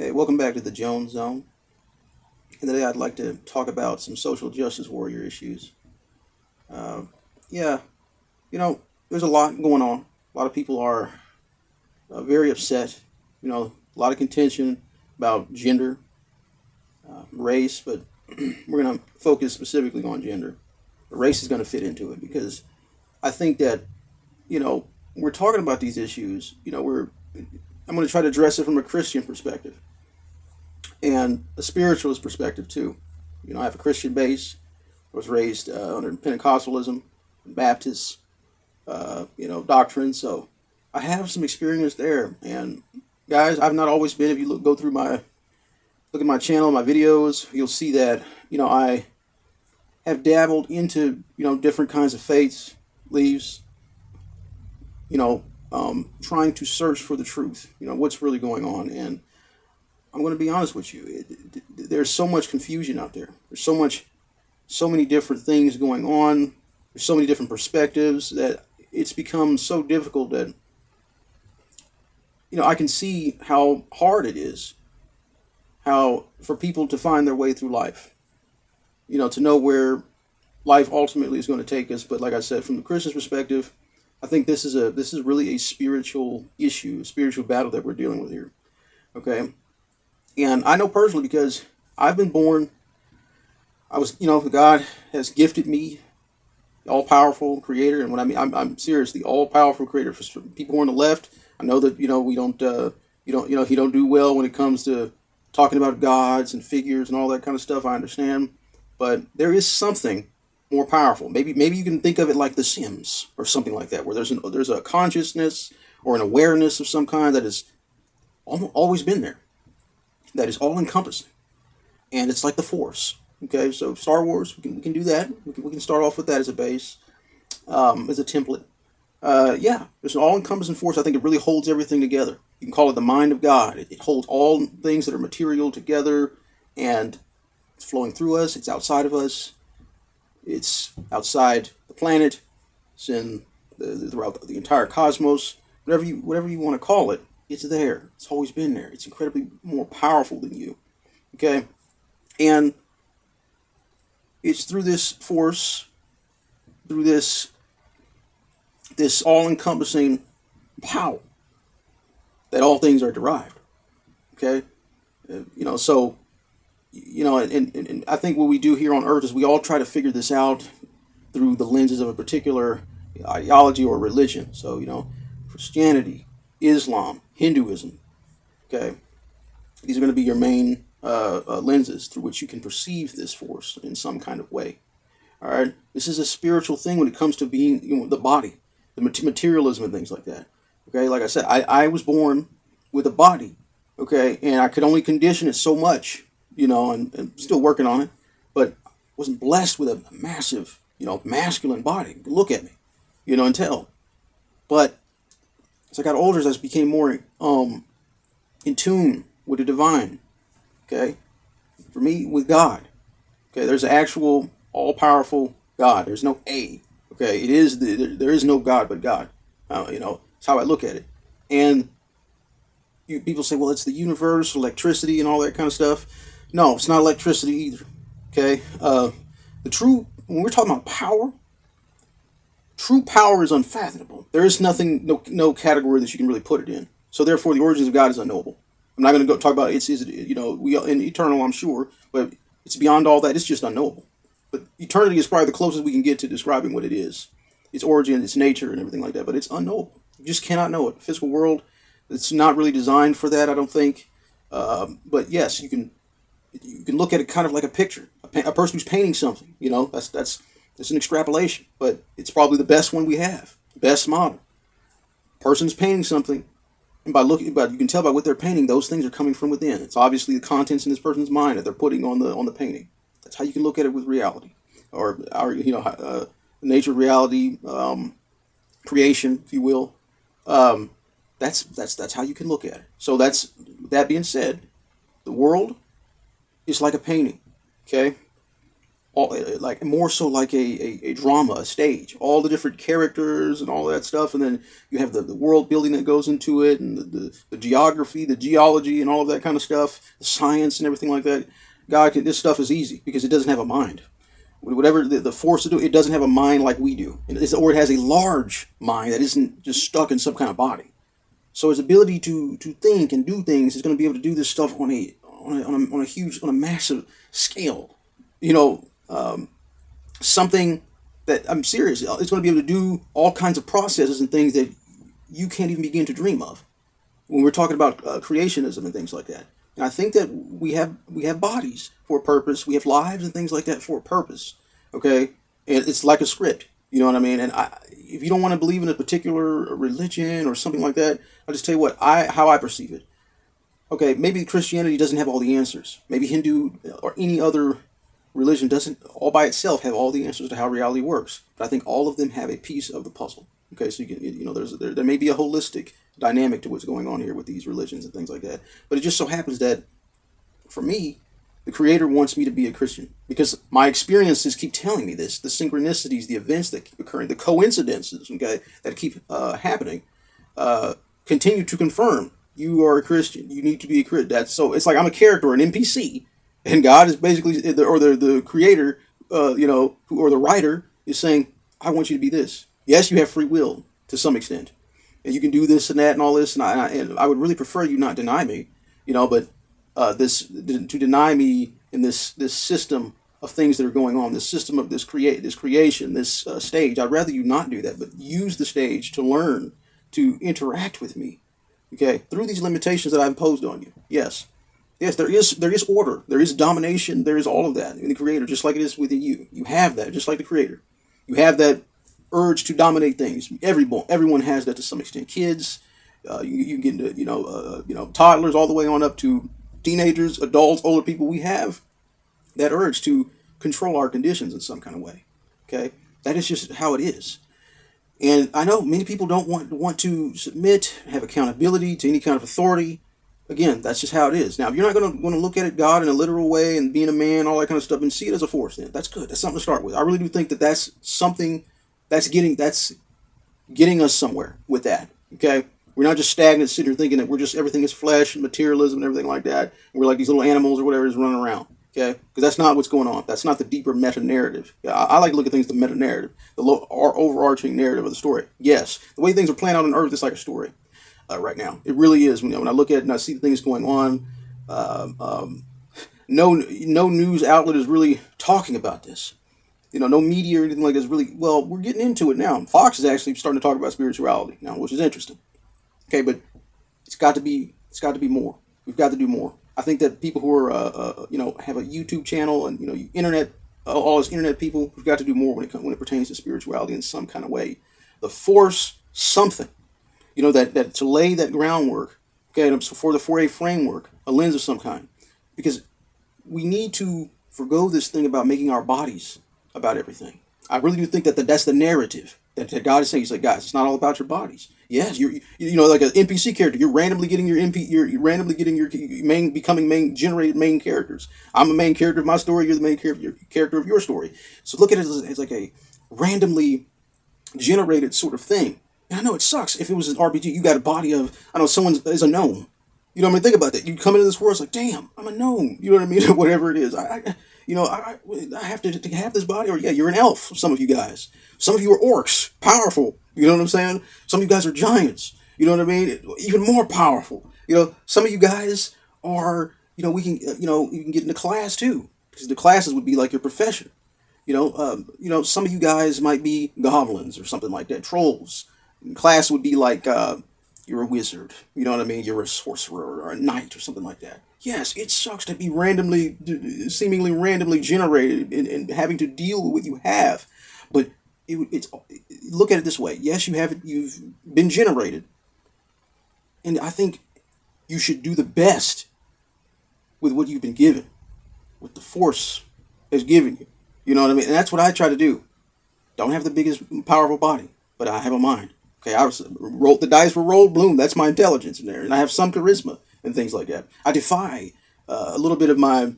Hey, welcome back to the Jones Zone. And today I'd like to talk about some social justice warrior issues. Uh, yeah, you know, there's a lot going on. A lot of people are uh, very upset. You know, a lot of contention about gender, uh, race, but we're going to focus specifically on gender. race is going to fit into it because I think that, you know, we're talking about these issues. You know, we're I'm going to try to address it from a Christian perspective and a spiritualist perspective too. You know, I have a Christian base. I was raised uh, under Pentecostalism, Baptist, uh, you know, doctrine. So I have some experience there. And guys, I've not always been. If you look, go through my look at my channel, my videos, you'll see that you know I have dabbled into you know different kinds of faiths, leaves. You know, um, trying to search for the truth. You know, what's really going on. And I'm going to be honest with you. It, it, there's so much confusion out there. There's so much, so many different things going on. There's so many different perspectives that it's become so difficult that, you know, I can see how hard it is. How for people to find their way through life. You know, to know where life ultimately is going to take us. But like I said, from the Christian's perspective, I think this is a this is really a spiritual issue, a spiritual battle that we're dealing with here. Okay, and I know personally because I've been born. I was, you know, God has gifted me, all powerful creator, and when I mean, I'm, I'm serious, the all powerful creator. For people on the left, I know that you know we don't, uh, you don't, you know, he don't do well when it comes to talking about gods and figures and all that kind of stuff. I understand, but there is something more powerful. Maybe maybe you can think of it like The Sims or something like that, where there's an there's a consciousness or an awareness of some kind that has always been there, that is all encompassing, and it's like the Force. Okay, so Star Wars, we can, we can do that. We can, we can start off with that as a base, um, as a template. Uh, yeah, there's an all-encompassing force. I think it really holds everything together. You can call it the mind of God. It, it holds all things that are material together, and it's flowing through us. It's outside of us it's outside the planet. It's in the, throughout the entire cosmos. Whatever you whatever you want to call it, it's there. It's always been there. It's incredibly more powerful than you. Okay, and it's through this force, through this this all-encompassing power that all things are derived. Okay, uh, you know so you know, and, and, and I think what we do here on Earth is we all try to figure this out through the lenses of a particular ideology or religion. So, you know, Christianity, Islam, Hinduism, okay? These are going to be your main uh, uh, lenses through which you can perceive this force in some kind of way. All right? This is a spiritual thing when it comes to being, you know, the body, the materialism and things like that. Okay? Like I said, I, I was born with a body, okay? And I could only condition it so much you know, and, and still working on it, but wasn't blessed with a massive, you know, masculine body. Look at me, you know, and tell. But as I got older, as I became more um, in tune with the divine, okay, for me, with God, okay, there's an actual all-powerful God. There's no A, okay, it is, the, there, there is no God but God, uh, you know, that's how I look at it. And you, people say, well, it's the universe, electricity, and all that kind of stuff. No, it's not electricity either. Okay? Uh, the true, when we're talking about power, true power is unfathomable. There is nothing, no, no category that you can really put it in. So therefore, the origins of God is unknowable. I'm not going to go talk about it's, is you know, we in eternal, I'm sure, but it's beyond all that. It's just unknowable. But eternity is probably the closest we can get to describing what it is, its origin, its nature, and everything like that. But it's unknowable. You just cannot know it. Physical world, it's not really designed for that, I don't think. Um, but yes, you can you can look at it kind of like a picture, a, a person who's painting something. You know, that's that's that's an extrapolation, but it's probably the best one we have, best model. Person's painting something, and by looking, but you can tell by what they're painting, those things are coming from within. It's obviously the contents in this person's mind that they're putting on the on the painting. That's how you can look at it with reality, or our you know uh, nature, of reality, um, creation, if you will. Um, that's that's that's how you can look at it. So that's that being said, the world is like a painting, okay? all like more so like a, a, a drama, a stage, all the different characters and all that stuff, and then you have the, the world building that goes into it, and the, the, the geography, the geology, and all of that kind of stuff, the science and everything like that. God, can, this stuff is easy because it doesn't have a mind. Whatever the, the force to do, it doesn't have a mind like we do, or it has a large mind that isn't just stuck in some kind of body. So his ability to to think and do things is going to be able to do this stuff on a on a, on a, on a huge on a massive scale. You know, um, something that I'm serious. It's going to be able to do all kinds of processes and things that you can't even begin to dream of when we're talking about uh, creationism and things like that. And I think that we have we have bodies for a purpose. We have lives and things like that for a purpose. Okay, and it's like a script. You know what I mean? And I, if you don't want to believe in a particular religion or something like that, I'll just tell you what I how I perceive it. Okay, maybe Christianity doesn't have all the answers. Maybe Hindu or any other religion doesn't all by itself have all the answers to how reality works. But I think all of them have a piece of the puzzle. Okay, so you can, you know, there's there, there may be a holistic dynamic to what's going on here with these religions and things like that. But it just so happens that for me, the Creator wants me to be a Christian because my experiences keep telling me this. The synchronicities, the events that keep occurring, the coincidences, okay, that keep uh, happening, uh, continue to confirm you are a Christian. You need to be a Christian. That's so. It's like I'm a character, an NPC and God is basically, the or the the creator, uh, you know, who, or the writer is saying, "I want you to be this." Yes, you have free will to some extent, and you can do this and that and all this, and I, and I would really prefer you not deny me, you know, but uh, this to deny me in this this system of things that are going on, this system of this create this creation, this uh, stage. I'd rather you not do that, but use the stage to learn to interact with me, okay, through these limitations that I've imposed on you. Yes, Yes, there is there is order, there is domination, there is all of that in the Creator, just like it is within you. You have that, just like the Creator. You have that urge to dominate things. Everyone everyone has that to some extent. Kids, uh, you, you get into you know uh, you know toddlers all the way on up to teenagers, adults, older people. We have that urge to control our conditions in some kind of way. Okay, that is just how it is. And I know many people don't want want to submit, have accountability to any kind of authority. Again, that's just how it is. Now, if you're not going to going to look at it God in a literal way and being a man, all that kind of stuff, and see it as a force, then that's good. That's something to start with. I really do think that that's something that's getting that's getting us somewhere with that. Okay, we're not just stagnant sitting here thinking that we're just everything is flesh and materialism and everything like that. We're like these little animals or whatever is running around. Okay, because that's not what's going on. That's not the deeper meta narrative. I, I, like to look at things the meta narrative, the low, our overarching narrative of the story. Yes, the way things are playing out on Earth is like a story uh, right now. It really is. When, when I look at it and I see things going on, um, um, no no news outlet is really talking about this. You know, no media or anything like this. Really, well, we're getting into it now. Fox is actually starting to talk about spirituality now, which is interesting. Okay, but it's got to be it's got to be more. We've got to do more. I think that people who are uh, uh, you know have a YouTube channel and you know internet all this internet people, we've got to do more when it when it pertains to spirituality in some kind of way. The force something you know, that, that to lay that groundwork, okay, for the 4A framework, a lens of some kind. Because we need to forego this thing about making our bodies about everything. I really do think that the, that's the narrative that, God is saying. He's like, guys, it's not all about your bodies. Yes, you're you know like an NPC character. You're randomly getting your MP. You're, randomly getting your main becoming main generated main characters. I'm a main character of my story. You're the main character your character of your story. So look at it as, as like a randomly generated sort of thing. I know it sucks. If it was an RPG, you got a body of, I know someone is a gnome. You know what I mean? Think about that. You come into this world, it's like, damn, I'm a gnome. You know what I mean? Whatever it is. I, I you know, I, I have to, to have this body, or yeah, you're an elf, some of you guys. Some of you are orcs, powerful. You know what I'm saying? Some of you guys are giants. You know what I mean? Even more powerful. You know, some of you guys are, you know, we can, you know, you can get into class too. Because the classes would be like your profession. You know, um, you know, some of you guys might be goblins or something like that, trolls class would be like uh, you're a wizard. You know what I mean? You're a sorcerer or a knight or something like that. Yes, it sucks to be randomly, seemingly randomly generated and, and having to deal with what you have. But it, it's look at it this way. Yes, you have you've been generated, and I think you should do the best with what you've been given, what the force has given you. You know what I mean? And that's what I try to do. Don't have the biggest, powerful body, but I have a mind. Okay, I rolled the dice were rolled, bloom. That's my intelligence in there, and I have some charisma and things like that. I defy uh, a little bit of my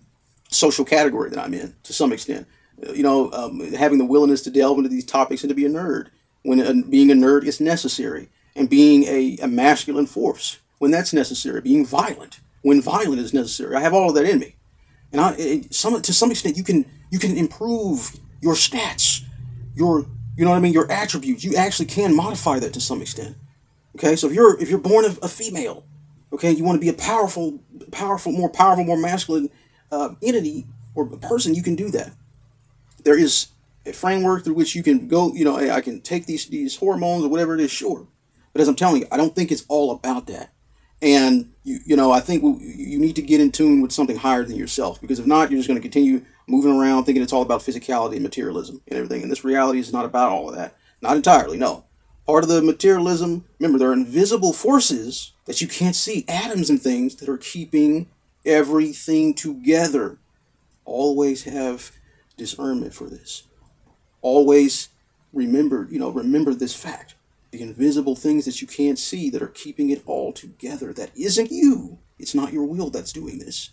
social category that I'm in to some extent. you know, um, having the willingness to delve into these topics and to be a nerd when uh, being a nerd is necessary, and being a, a masculine force when that's necessary, being violent when violent is necessary. I have all of that in me, and I, it, some to some extent you can you can improve your stats, your you know what I mean, your attributes. You actually can modify that to some extent. Okay, so if you're if you're born a, a female, okay, you want to be a powerful, powerful, more powerful, more masculine uh, entity or person, you can do that. There is a framework through which you can go. You know, I can take these these hormones or whatever it is, sure. But as I'm telling you, I don't think it's all about that. And you, you know, I think you need to get in tune with something higher than yourself because if not, you're just going to continue moving around thinking it's all about physicality and materialism and everything. And this reality is not about all of that. Not entirely, no. Part of the materialism, remember, there are invisible forces that you can't see, atoms and things that are keeping everything together. Always have discernment for this. Always remember, you know, remember this fact. The invisible things that you can't see that are keeping it all together. That isn't you. It's not your will that's doing this.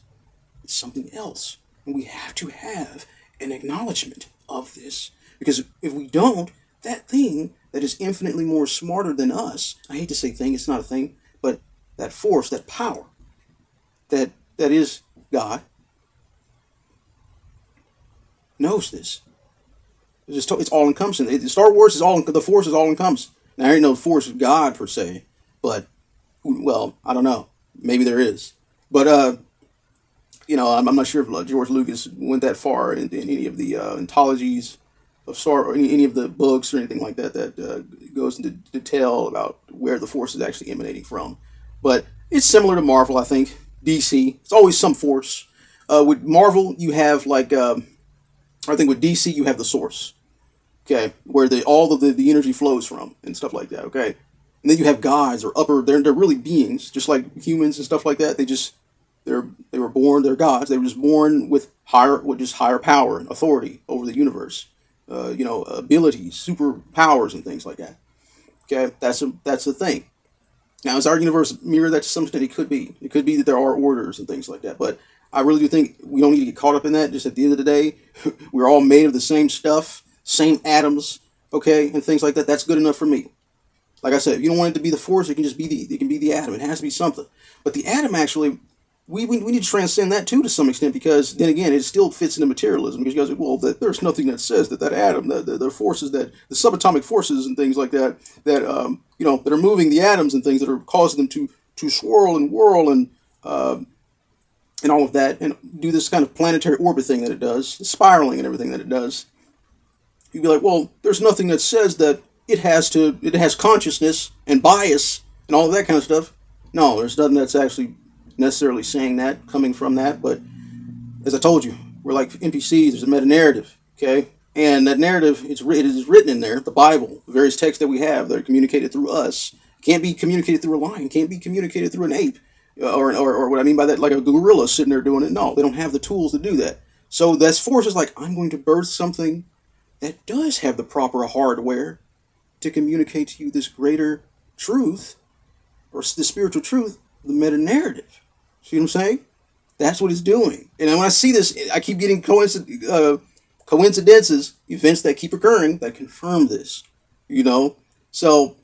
It's something else. And we have to have an acknowledgement of this. Because if we don't, that thing that is infinitely more smarter than us, I hate to say thing, it's not a thing, but that force, that power, that that is God, knows this. It's, just, it's all encompassing. Star Wars is all the force is all encompassing. Now there ain't no force of God per se, but well, I don't know. Maybe there is, but uh, you know, I'm, I'm not sure if George Lucas went that far in, in any of the uh, anthologies of Star or any, any of the books or anything like that that uh, goes into detail about where the force is actually emanating from. But it's similar to Marvel, I think. DC, it's always some force. Uh, with Marvel, you have like um, I think with DC you have the source, okay, where the all of the, the energy flows from and stuff like that, okay. And then you have gods or upper, they're they're really beings, just like humans and stuff like that. They just they're they were born, they're gods. They were just born with higher, with just higher power and authority over the universe. Uh, you know, abilities, superpowers, and things like that. Okay, that's a that's the thing. Now, is our universe mirror that to some extent? It could be. It could be that there are orders and things like that. But I really do think we don't need to get caught up in that. Just at the end of the day, we're all made of the same stuff, same atoms, okay, and things like that. That's good enough for me. Like I said, if you don't want it to be the force, it can just be the it can be the atom. It has to be something. But the atom actually we, we, we need to transcend that too to some extent because then again it still fits into materialism because you guys well that there's nothing that says that that atom the, the, the forces that the subatomic forces and things like that that um, you know that are moving the atoms and things that are causing them to to swirl and whirl and uh, and all of that and do this kind of planetary orbit thing that it does spiraling and everything that it does. You'd be like well there's nothing that says that it has to it has consciousness and bias and all of that kind of stuff. No there's nothing that's actually necessarily saying that, coming from that, but as I told you, we're like NPCs. There's a meta narrative, okay, and that narrative it's it is written in there. The Bible, the various texts that we have that are communicated through us, can't be communicated through a lion, can't be communicated through an ape, uh, or, or, or what I mean by that, like a gorilla sitting there doing it. No, they don't have the tools to do that. So that's force is like I'm going to birth something that does have the proper hardware to communicate to you this greater truth or the spiritual truth, the meta narrative. See what I'm saying? That's what it's doing. And when I see this, I keep getting uh, coincidences, events that keep occurring that confirm this. You know, so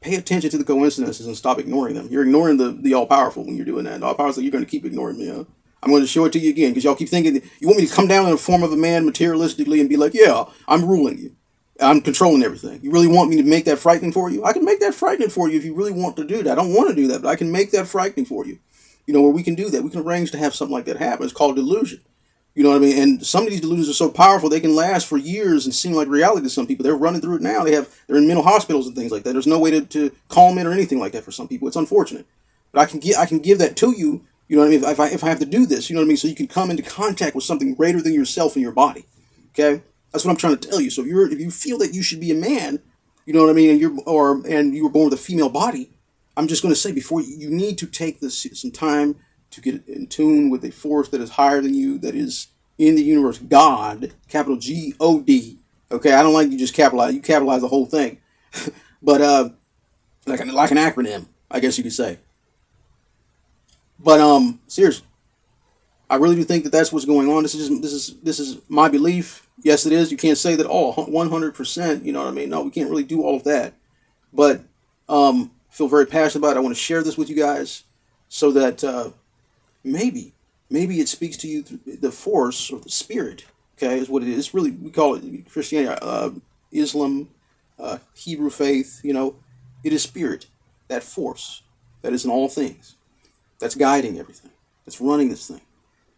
pay attention to the coincidences and stop ignoring them. You're ignoring the the all powerful when you're doing that. The all powerful, you're going to keep ignoring me. Huh? I'm going to show it to you again because y'all keep thinking you want me to come down in the form of a man materialistically and be like, yeah, I'm ruling you. I'm controlling everything. You really want me to make that frightening for you? I can make that frightening for you if you really want to do that. I don't want to do that, but I can make that frightening for you you know, where we can do that. We can arrange to have something like that happen. It's called delusion. You know what I mean? And some of these delusions are so powerful they can last for years and seem like reality to some people. They're running through it now. They have they're in mental hospitals and things like that. There's no way to, to calm it or anything like that for some people. It's unfortunate. But I can get I can give that to you, you know what I mean, if I if I have to do this, you know what I mean? So you can come into contact with something greater than yourself and your body. Okay? That's what I'm trying to tell you. So if you're if you feel that you should be a man, you know what I mean, and you're or and you were born with a female body, I'm just going to say before you, need to take this some time to get in tune with a force that is higher than you, that is in the universe, God, capital G O D. Okay, I don't like you just capitalize. You capitalize the whole thing, but uh, like an, like an acronym, I guess you could say. But um, seriously, I really do think that that's what's going on. This is this is this is my belief. Yes, it is. You can't say that all oh, 100%. You know what I mean? No, we can't really do all of that. But um, feel very passionate about it. I want to share this with you guys so that uh, maybe maybe it speaks to you the force or the spirit. Okay, is what it is. Really, we call it Christianity, uh, Islam, uh, Hebrew faith. You know, it is spirit, that force that is in all things, that's guiding everything, that's running this thing.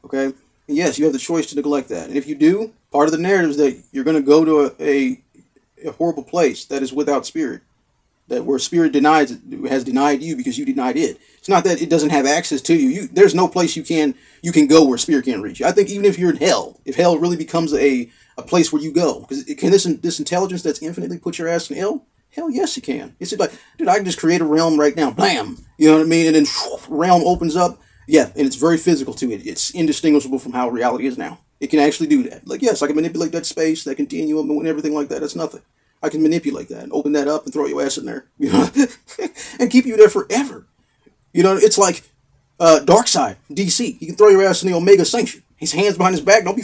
Okay? And yes, you have the choice to neglect that. And if you do, part of the narrative is that you're going to go to a, a, a, horrible place that is without spirit, that where spirit denies has denied you because you denied it. It's not that it doesn't have access to you. you there's no place you can you can go where spirit can't reach you. I think even if you're in hell, if hell really becomes a, a place where you go, because can this this intelligence that's infinitely put your ass in hell? Hell yes, it can. It's like, dude, I can just create a realm right now. Blam! You know what I mean? And then whoosh, realm opens up yeah, and it's very physical too. It, it's indistinguishable from how reality is now. It can actually do that. Like, yes, I can manipulate that space, that continuum, and everything like that. That's nothing. I can manipulate that and open that up and throw your ass in there, you know, and keep you there forever. You know, it's like uh, Darkseid, DC. He can throw your ass in the Omega Sanction. His hands behind his back. Don't be